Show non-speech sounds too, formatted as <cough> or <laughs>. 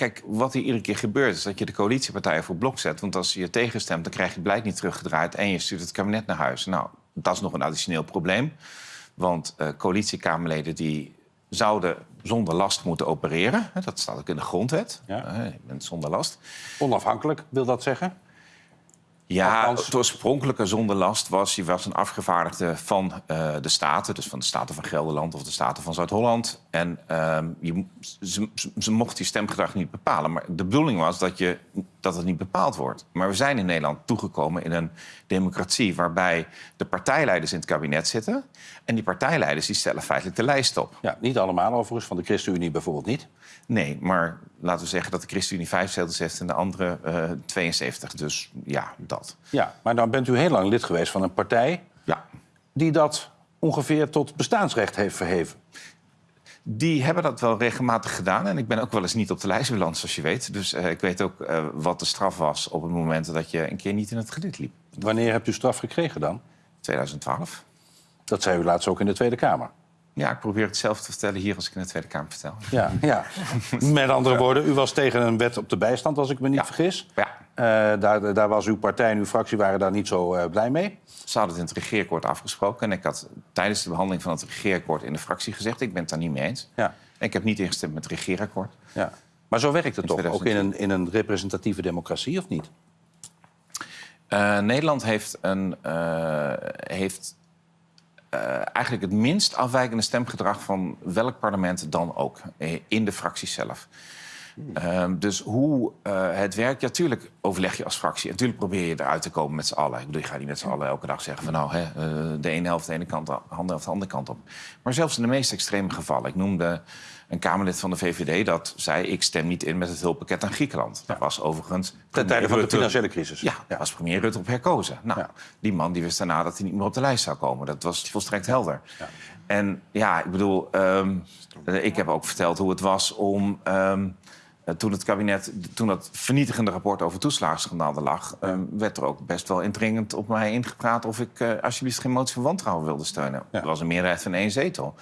kijk, wat hier iedere keer gebeurt... is dat je de coalitiepartijen voor blok zet. Want als je je tegenstemt, dan krijg je het beleid niet teruggedraaid... en je stuurt het kabinet naar huis. Nou, dat is nog een additioneel probleem. Want uh, coalitiekamerleden die zouden zonder last moeten opereren. Dat staat ook in de grondwet. Ja. Uh, je bent zonder last. Onafhankelijk, wil dat zeggen? Ja, Althans- het oorspronkelijke zonder last was... je was een afgevaardigde van eh, de Staten... dus van de Staten van Gelderland of de Staten van Zuid-Holland. En ehm, je, ze, ze, mochten je stemgedrag niet bepalen. Maar de bedoeling was dat, je, dat het niet bepaald wordt. Maar we zijn in Nederland toegekomen in een democratie... waarbij de partijleiders in het kabinet zitten... en die partijleiders die stellen feitelijk de lijst op. Ja, niet allemaal overigens, van de ChristenUnie bijvoorbeeld niet. Nee, maar laten we zeggen dat de ChristenUnie vijf zetels heeft... en de andere eh 72. Dus ja, dat. Ja, maar dan bent u heel lang lid geweest van een partij... Ja. die dat ongeveer tot bestaansrecht heeft verheven. Die hebben dat wel regelmatig gedaan. En ik ben ook wel eens niet op de lijst beland, zoals je weet. Dus eh, ik weet ook eh, wat de straf was op het moment dat je een keer niet in het gedit liep. Wanneer hebt u straf gekregen dan? 2012. Dat zei u laatst ook in de Tweede Kamer. Ja, ik probeer hetzelfde te vertellen hier als ik in de Tweede Kamer vertel. Ja, <laughs> ja. Met andere woorden, u was tegen een wet op de bijstand, als ik me niet Ja. vergis. Ja, Eh, daar, daar was uw partij en uw fractie waren daar niet zo eh, blij mee. ze hadden het in het regeerakkoord afgesproken. En ik had tijdens de behandeling van het regeerakkoord in de fractie gezegd... ik ben het daar niet mee eens. Ja, En ik heb niet ingestemd met het regeerakkoord. ja. Maar zo werkt het toch, ook in 2010. een, in een representatieve democratie, of niet? Eh, Nederland heeft, een, heeft eigenlijk het minst afwijkende stemgedrag van welk parlement dan ook eh, in de fractie zelf. Ehm, dus hoe eh, het werkt, ja, tuurlijk overleg je als fractie. Natuurlijk probeer je eruit te komen met z'n allen. Ik bedoel, je gaat niet met z'n allen elke dag zeggen van nou, hè, eh, de ene helft de ene kant, de andere helft de andere kant op. Maar zelfs in de meest extreme gevallen. Ik noemde een Kamerlid van de VVD dat zei: ik stem niet in met het hulppakket aan Griekenland. Dat was overigens Ten tijde van de financiële crisis. ja, daar was premier Rutte op herkozen. Nou, Ja. die man die wist daarna dat hij niet meer op de lijst zou komen. Dat was volstrekt helder. En ja, ik bedoel, ehm, eh, ik heb ook verteld hoe het was om... ehm, eh, toen het kabinet, toen dat vernietigende rapport over toeslagenschandaal er lag... ehm, werd er ook best wel indringend op mij ingepraat... of ik eh, alsjeblieft geen motie van wantrouwen wilde steunen. Ja. Er was een meerderheid van één zetel.